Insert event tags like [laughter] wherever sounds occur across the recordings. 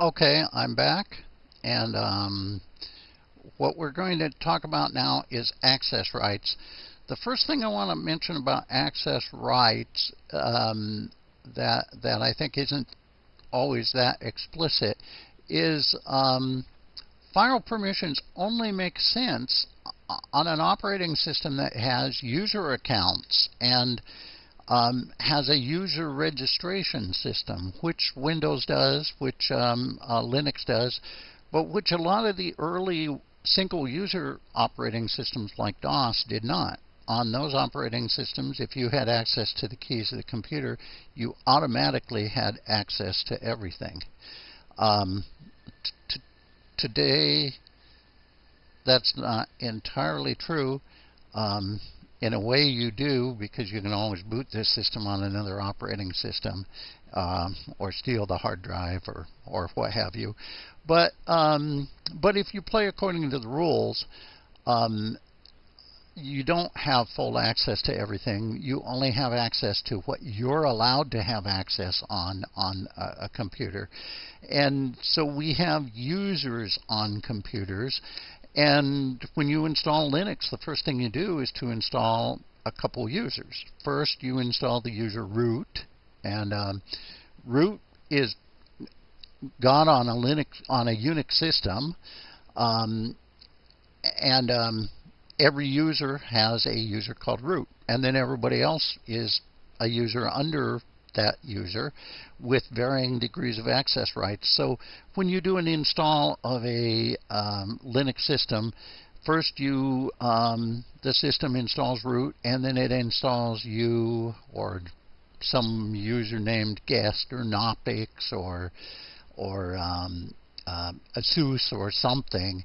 Okay, I'm back. And um, what we're going to talk about now is access rights. The first thing I want to mention about access rights um, that, that I think isn't always that explicit is um, file permissions only make sense on an operating system that has user accounts and um, has a user registration system, which Windows does, which um, uh, Linux does, but which a lot of the early single user operating systems like DOS did not. On those operating systems, if you had access to the keys of the computer, you automatically had access to everything. Um, today, that's not entirely true. Um, in a way, you do because you can always boot this system on another operating system um, or steal the hard drive or, or what have you. But, um, but if you play according to the rules, um, you don't have full access to everything. You only have access to what you're allowed to have access on on a, a, computer. And so we have users on computers. And when you install Linux, the first thing you do is to install a couple users. First, you install the user root, and um, root is got on a Linux on a Unix system, um, and um, every user has a user called root, and then everybody else is a user under that user with varying degrees of access rights. So when you do an install of a um, Linux system, first you um, the system installs root, and then it installs you or some user named guest or Knoppix or or um, uh, ASUS or something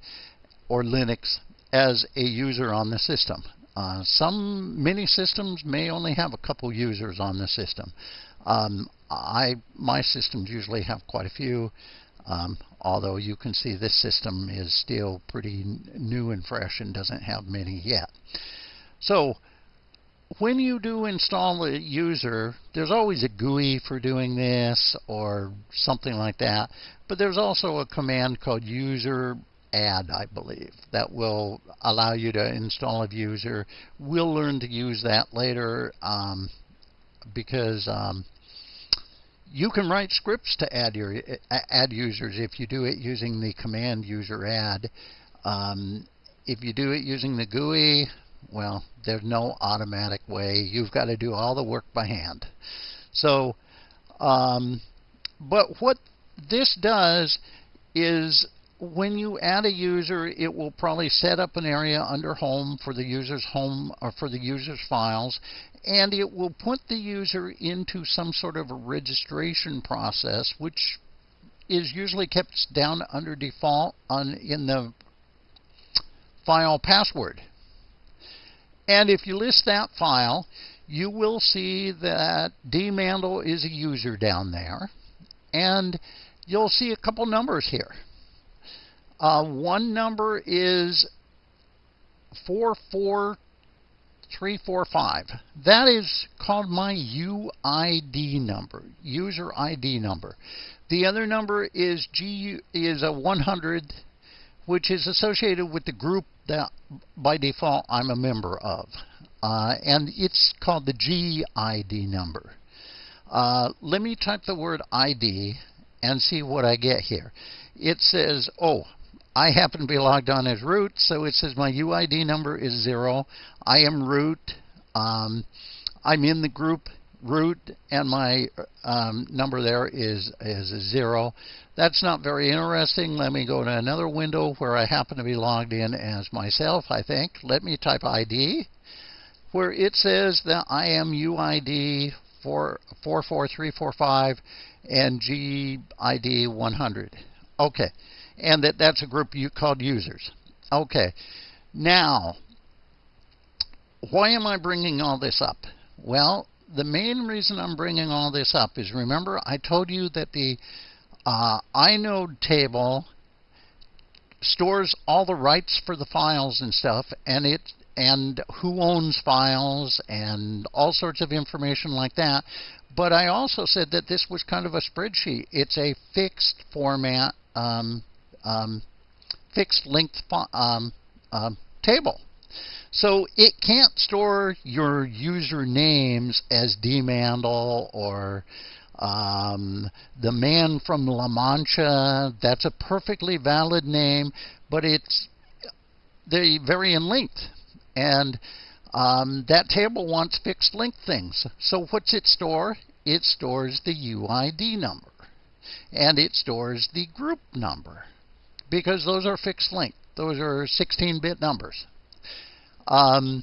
or Linux as a user on the system. Uh, some mini systems may only have a couple users on the system. Um, I my systems usually have quite a few, um, although you can see this system is still pretty new and fresh and doesn't have many yet. So when you do install a user, there's always a GUI for doing this or something like that. But there's also a command called user add, I believe, that will allow you to install a user. We'll learn to use that later um, because um, you can write scripts to add your add users if you do it using the command user add. Um, if you do it using the GUI, well, there's no automatic way. You've got to do all the work by hand. So, um, but what this does is when you add a user, it will probably set up an area under home for the user's home or for the user's files, and it will put the user into some sort of a registration process, which is usually kept down under default on in the file password. And if you list that file, you will see that dmandel is a user down there, and you'll see a couple numbers here. Uh, one number is 44345. That is called my UID number, user ID number. The other number is G is a 100, which is associated with the group that by default I'm a member of. Uh, and it's called the GID number. Uh, let me type the word ID and see what I get here. It says, oh, I happen to be logged on as root, so it says my UID number is zero. I am root. Um, I'm in the group root, and my um, number there is is a zero. That's not very interesting. Let me go to another window where I happen to be logged in as myself. I think. Let me type ID, where it says that I am UID four four four three four five and GID 100. Okay and that that's a group you called users. Okay, now, why am I bringing all this up? Well, the main reason I'm bringing all this up is remember I told you that the uh, inode table stores all the rights for the files and stuff, and it and who owns files and all sorts of information like that. But I also said that this was kind of a spreadsheet. It's a fixed format, um, um, fixed length um, um, table. So it can't store your user names as dmandel or um, the man from La Mancha. That's a perfectly valid name, but it's they vary in length. And um, that table wants fixed length things. So what's it store? It stores the UID number. And it stores the group number. Because those are fixed length. Those are 16-bit numbers. Um,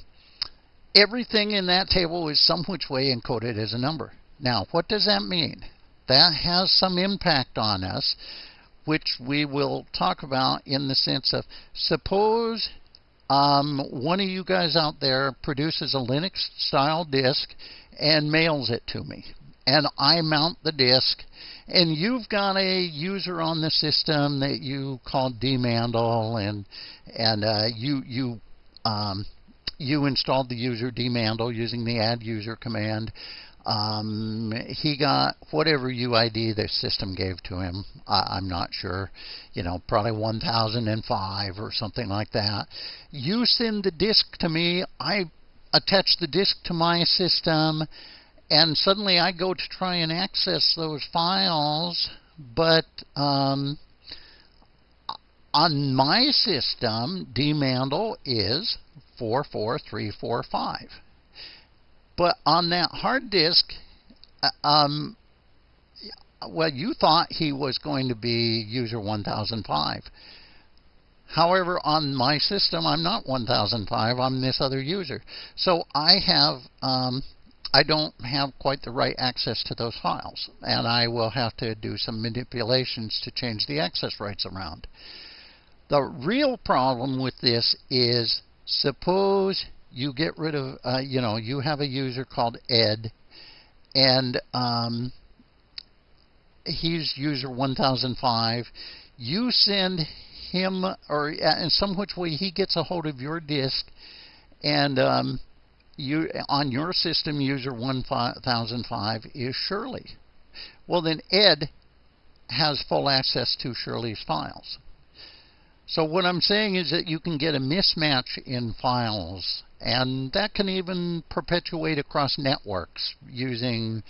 everything in that table is some which way encoded as a number. Now, what does that mean? That has some impact on us, which we will talk about in the sense of suppose um, one of you guys out there produces a Linux style disk and mails it to me. And I mount the disk, and you've got a user on the system that you call dmandel, and and uh, you you um, you installed the user dmandel using the add user command. Um, he got whatever UID the system gave to him. I, am not sure, you know, probably 1005 or something like that. You send the disk to me. I attach the disk to my system, and suddenly I go to try and access those files, but um, on my system, dmandel is 44345. But on that hard disk, uh, um, well, you thought he was going to be user 1005. However, on my system, I'm not 1005. I'm this other user. So I have, um, I don't have quite the right access to those files. And I will have to do some manipulations to change the access rights around. The real problem with this is suppose you get rid of, uh, you know, you have a user called Ed, and um, he's user 1005. You send him, or in some which way he gets a hold of your disk, and um, you on your system, user 1005 is Shirley. Well, then Ed has full access to Shirley's files. So what I'm saying is that you can get a mismatch in files, and that can even perpetuate across networks using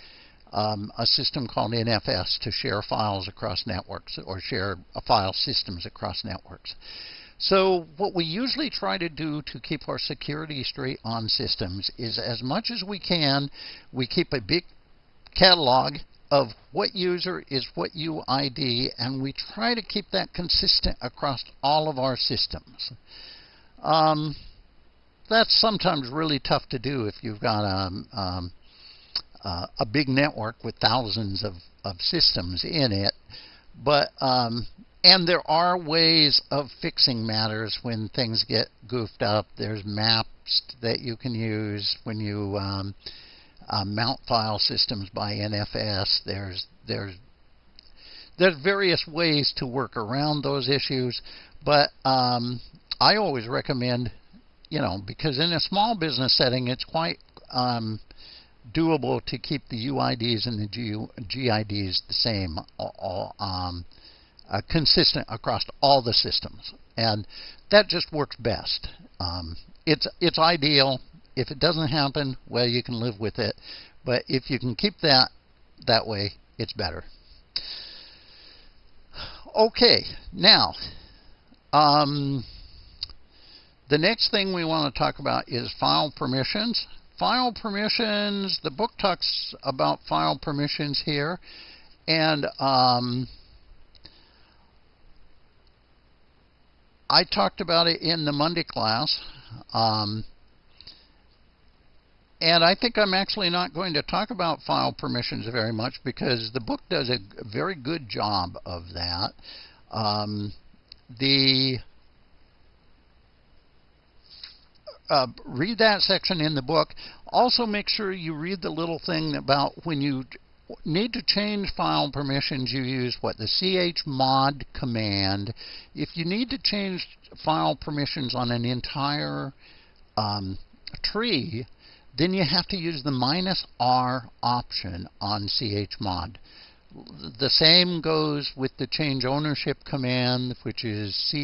um, a system called NFS to share files across networks or share file systems across networks. So what we usually try to do to keep our security straight on systems is as much as we can, we keep a big catalog of what user is what UID, and we try to keep that consistent across all of our systems. Um, that's sometimes really tough to do if you've got a, um, uh, a big network with thousands of, of systems in it. But um, and there are ways of fixing matters when things get goofed up. There's maps that you can use when you um, uh, mount file systems by NFS. There's there's there's various ways to work around those issues, but um, I always recommend, you know, because in a small business setting, it's quite um, doable to keep the UIDs and the GIDs the same, all, um, uh, consistent across all the systems, and that just works best. Um, it's it's ideal if it doesn't happen, well, you can live with it. But if you can keep that that way, it's better. Okay, now, um, the next thing we want to talk about is file permissions. File permissions, the book talks about file permissions here. And um, I talked about it in the Monday class. Um, and I think I'm actually not going to talk about file permissions very much because the book does a very good job of that. Um, the uh, read that section in the book. Also, make sure you read the little thing about when you need to change file permissions, you use what the chmod command. If you need to change file permissions on an entire um, tree, then you have to use the minus R option on chmod. The same goes with the change ownership command, which is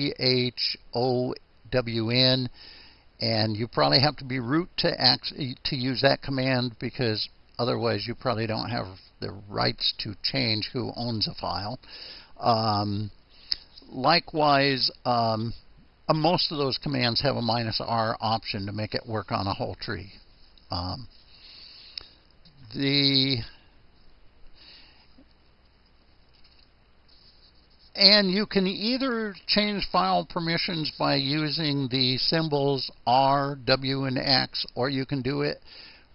chown, and you probably have to be root to, to use that command because otherwise you probably don't have the rights to change who owns a file. Um, likewise, um, uh, most of those commands have a minus R option to make it work on a whole tree. Um, the and you can either change file permissions by using the symbols R, W, and X, or you can do it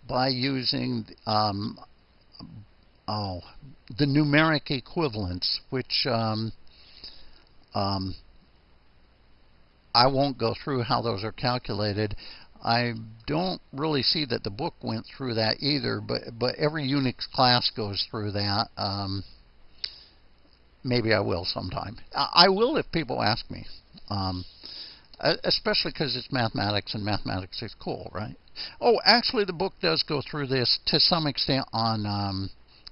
by using um, oh, the numeric equivalents, which um, um, I won't go through how those are calculated. I don't really see that the book went through that either, but but every Unix class goes through that. Um, maybe I will sometime. I, I will if people ask me, um, especially because it's mathematics and mathematics is cool, right? Oh, actually, the book does go through this to some extent on um,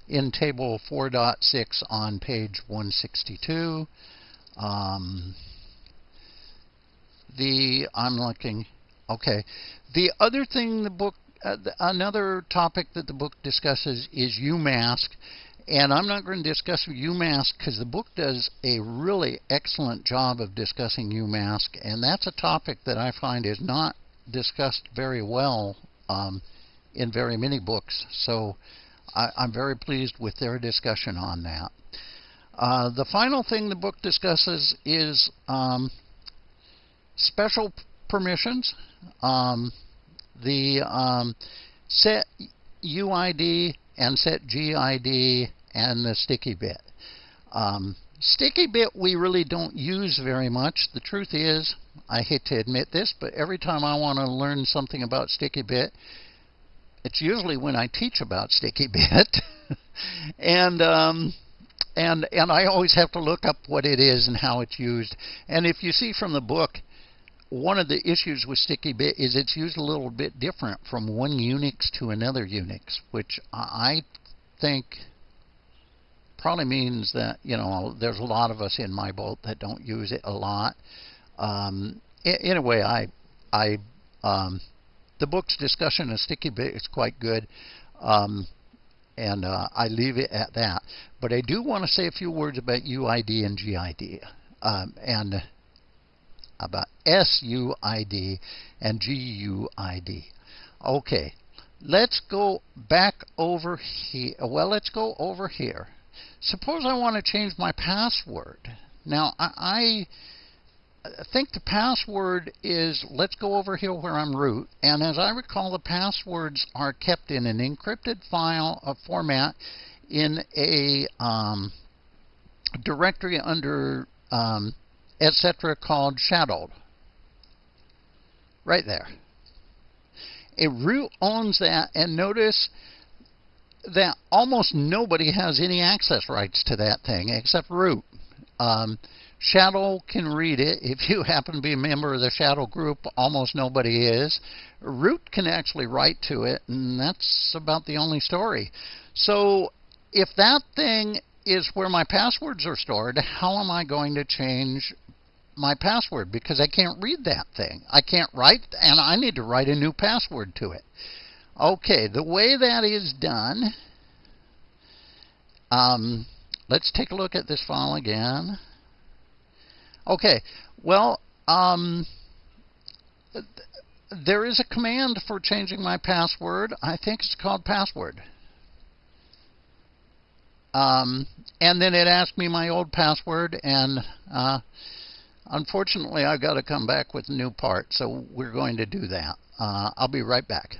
in Table 4.6 on page 162. Um, the I'm looking. Okay. The other thing the book, uh, another topic that the book discusses is UMask. And I'm not going to discuss UMask because the book does a really excellent job of discussing UMask. And that's a topic that I find is not discussed very well um, in very many books. So I, am very pleased with their discussion on that. Uh, the final thing the book discusses is um, special permissions. Um, the um, set UID and set GID and the sticky bit. Um, sticky bit we really don't use very much. The truth is, I hate to admit this, but every time I want to learn something about sticky bit, it's usually when I teach about sticky [laughs] bit. and um, and and I always have to look up what it is and how it's used. And if you see from the book, one of the issues with sticky bit is it's used a little bit different from one Unix to another Unix, which I think probably means that you know there's a lot of us in my boat that don't use it a lot. Um, in, in, a way, I I um, the book's discussion of sticky bit is quite good. Um, and uh, I leave it at that. But I do want to say a few words about UID and GID. Um, and about SUID and GUID. Okay, let's go back over here. Well, let's go over here. Suppose I want to change my password. Now, I, I think the password is, let's go over here where I'm root. And as I recall, the passwords are kept in an encrypted file of format in a um, directory under um, etc. called shadowed. Right there. A root owns that, and notice that almost nobody has any access rights to that thing except root. Um, Shadow can read it. If you [laughs] happen to be a member of the Shadow group, almost nobody is. Root can actually write to it, and that's about the only story. So if that thing is where my passwords are stored, how am I going to change my password because I can't read that thing. I can't write, and I need to write a new password to it. Okay, the way that is done, um, let's take a look at this file again. Okay, well, um, th there is a command for changing my password. I think it's called password. Um, and then it asked me my old password, and uh, Unfortunately, I've got to come back with a new part, so we're going to do that. Uh, I'll be right back.